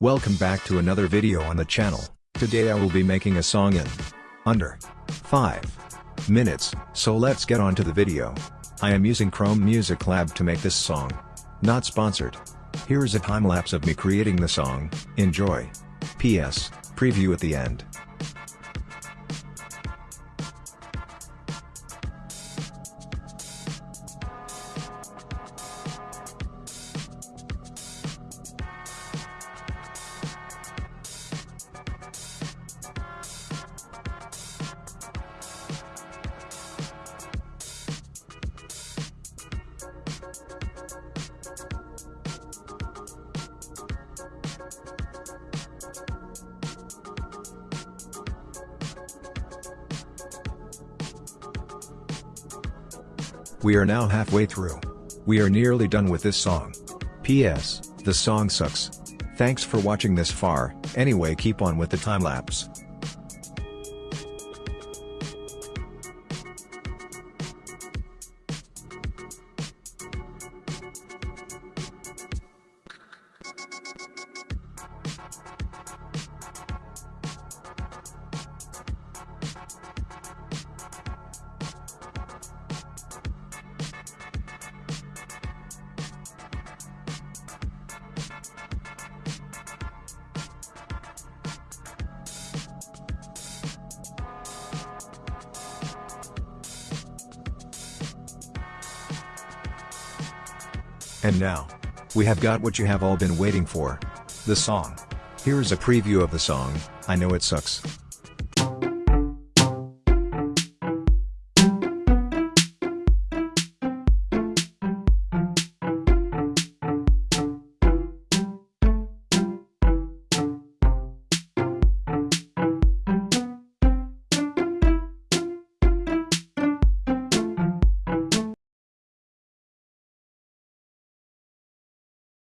Welcome back to another video on the channel. Today I will be making a song in under 5 minutes, so let's get on to the video. I am using Chrome Music Lab to make this song. Not sponsored. Here is a time lapse of me creating the song, enjoy. P.S. Preview at the end. We are now halfway through. We are nearly done with this song. P.S. The song sucks. Thanks for watching this far, anyway keep on with the time lapse. And now, we have got what you have all been waiting for. The song. Here is a preview of the song, I know it sucks.